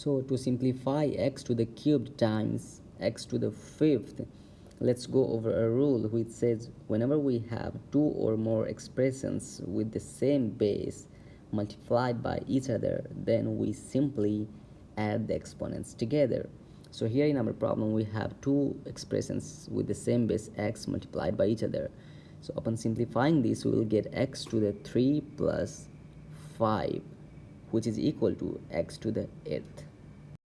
so to simplify x to the cubed times x to the fifth let's go over a rule which says whenever we have two or more expressions with the same base multiplied by each other then we simply add the exponents together. So here in our problem we have two expressions with the same base x multiplied by each other. So upon simplifying this we will get x to the 3 plus 5 which is equal to x to the 8th